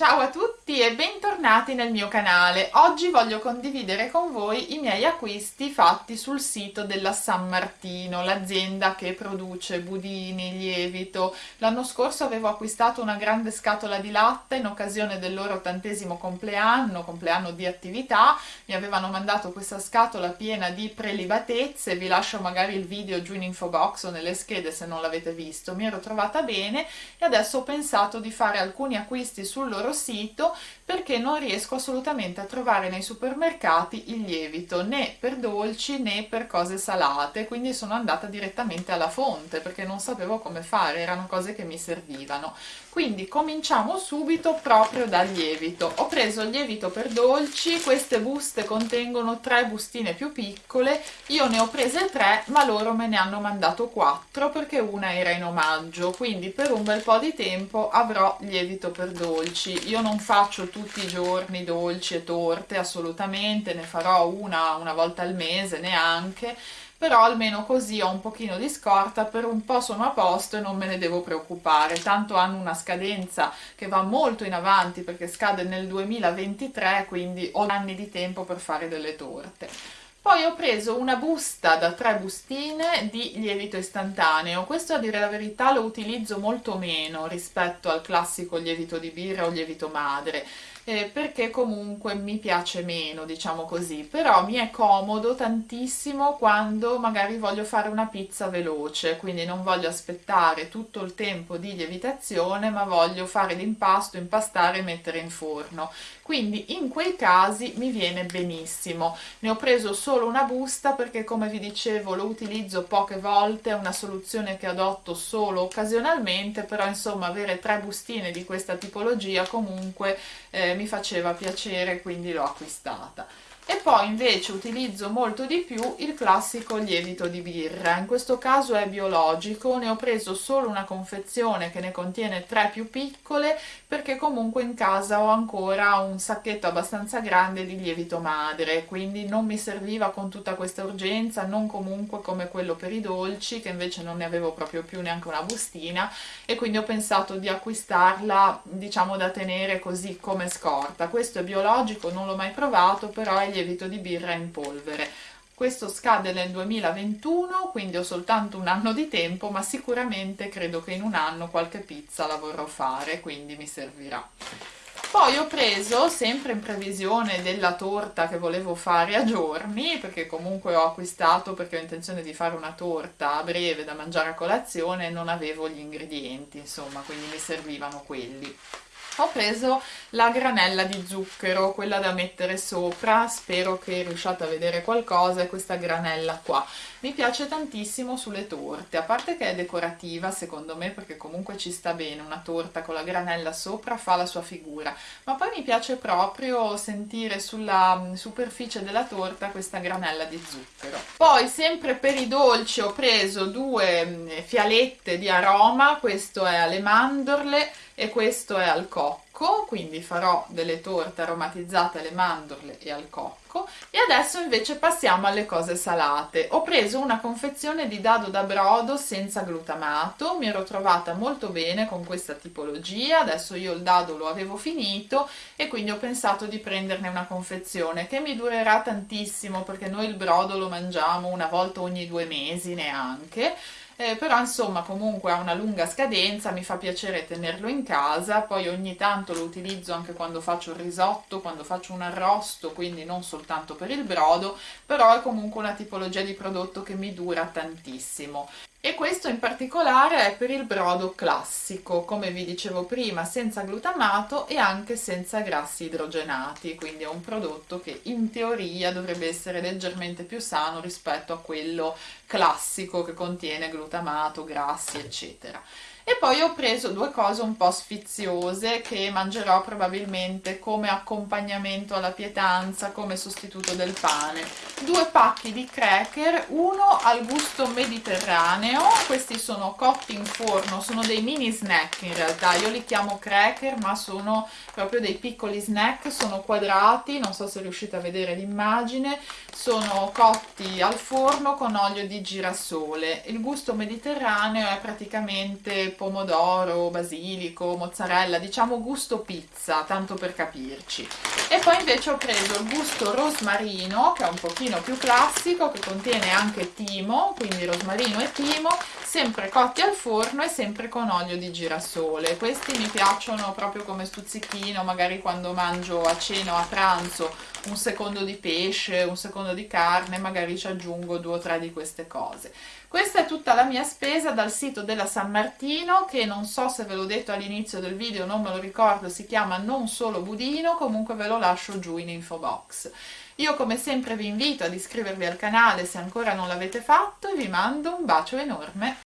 Ciao a tutti e bentornati nel mio canale. Oggi voglio condividere con voi i miei acquisti fatti sul sito della San Martino, l'azienda che produce budini, lievito. L'anno scorso avevo acquistato una grande scatola di latte in occasione del loro ottantesimo compleanno, compleanno di attività. Mi avevano mandato questa scatola piena di prelibatezze, vi lascio magari il video giù in info box o nelle schede se non l'avete visto. Mi ero trovata bene e adesso ho pensato di fare alcuni acquisti sul loro sito perché non riesco assolutamente a trovare nei supermercati il lievito né per dolci né per cose salate quindi sono andata direttamente alla fonte perché non sapevo come fare erano cose che mi servivano. Quindi cominciamo subito proprio dal lievito. Ho preso il lievito per dolci queste buste contengono tre bustine più piccole io ne ho prese tre ma loro me ne hanno mandato quattro perché una era in omaggio. Quindi per un bel po' di tempo avrò lievito per dolci. Io non faccio tutti i giorni dolci e torte assolutamente ne farò una una volta al mese neanche però almeno così ho un pochino di scorta, per un po' sono a posto e non me ne devo preoccupare, tanto hanno una scadenza che va molto in avanti perché scade nel 2023, quindi ho anni di tempo per fare delle torte. Poi ho preso una busta da tre bustine di lievito istantaneo, questo a dire la verità lo utilizzo molto meno rispetto al classico lievito di birra o lievito madre, eh, perché comunque mi piace meno, diciamo così, però mi è comodo tantissimo quando magari voglio fare una pizza veloce, quindi non voglio aspettare tutto il tempo di lievitazione, ma voglio fare l'impasto, impastare e mettere in forno. Quindi in quei casi mi viene benissimo. Ne ho preso solo una busta perché come vi dicevo lo utilizzo poche volte, è una soluzione che adotto solo occasionalmente, però insomma avere tre bustine di questa tipologia comunque eh, mi faceva piacere quindi l'ho acquistata e poi invece utilizzo molto di più il classico lievito di birra. In questo caso è biologico ne ho preso solo una confezione che ne contiene tre più piccole perché comunque in casa ho ancora un sacchetto abbastanza grande di lievito madre quindi non mi serviva con tutta questa urgenza non comunque come quello per i dolci che invece non ne avevo proprio più neanche una bustina e quindi ho pensato di acquistarla diciamo da tenere così come scorta. Questo è biologico non l'ho mai provato però è lievito di birra in polvere. Questo scade nel 2021 quindi ho soltanto un anno di tempo ma sicuramente credo che in un anno qualche pizza la vorrò fare quindi mi servirà. Poi ho preso sempre in previsione della torta che volevo fare a giorni perché comunque ho acquistato perché ho intenzione di fare una torta a breve da mangiare a colazione e non avevo gli ingredienti insomma quindi mi servivano quelli ho preso la granella di zucchero, quella da mettere sopra, spero che riusciate a vedere qualcosa, è questa granella qua. Mi piace tantissimo sulle torte, a parte che è decorativa secondo me perché comunque ci sta bene, una torta con la granella sopra fa la sua figura, ma poi mi piace proprio sentire sulla superficie della torta questa granella di zucchero. Poi sempre per i dolci ho preso due mm, fialette di aroma, questo è alle mandorle, e questo è al cocco, quindi farò delle torte aromatizzate alle mandorle e al cocco. E adesso invece passiamo alle cose salate. Ho preso una confezione di dado da brodo senza glutamato, mi ero trovata molto bene con questa tipologia, adesso io il dado lo avevo finito e quindi ho pensato di prenderne una confezione che mi durerà tantissimo perché noi il brodo lo mangiamo una volta ogni due mesi neanche eh, però insomma comunque ha una lunga scadenza, mi fa piacere tenerlo in casa, poi ogni tanto lo utilizzo anche quando faccio il risotto, quando faccio un arrosto, quindi non soltanto per il brodo, però è comunque una tipologia di prodotto che mi dura tantissimo e questo in particolare è per il brodo classico, come vi dicevo prima, senza glutamato e anche senza grassi idrogenati, quindi è un prodotto che in teoria dovrebbe essere leggermente più sano rispetto a quello classico che contiene glutamato, grassi, eccetera e poi ho preso due cose un po' sfiziose che mangerò probabilmente come accompagnamento alla pietanza, come sostituto del pane. Due pacchi di cracker, uno al gusto mediterraneo, questi sono cotti in forno, sono dei mini snack in realtà, io li chiamo cracker ma sono proprio dei piccoli snack, sono quadrati, non so se riuscite a vedere l'immagine, sono cotti al forno con olio di girasole. Il gusto mediterraneo è praticamente pomodoro, basilico, mozzarella, diciamo gusto pizza, tanto per capirci. E poi invece ho preso il gusto rosmarino, che è un pochino più classico, che contiene anche timo, quindi rosmarino e timo, sempre cotti al forno e sempre con olio di girasole. Questi mi piacciono proprio come stuzzichino, magari quando mangio a cena o a pranzo un secondo di pesce, un secondo di carne, magari ci aggiungo due o tre di queste cose. Questa è tutta la mia spesa dal sito della San Martino, che non so se ve l'ho detto all'inizio del video, non me lo ricordo, si chiama Non Solo Budino, comunque ve lo lascio giù in info box. Io come sempre vi invito ad iscrivervi al canale se ancora non l'avete fatto e vi mando un bacio enorme.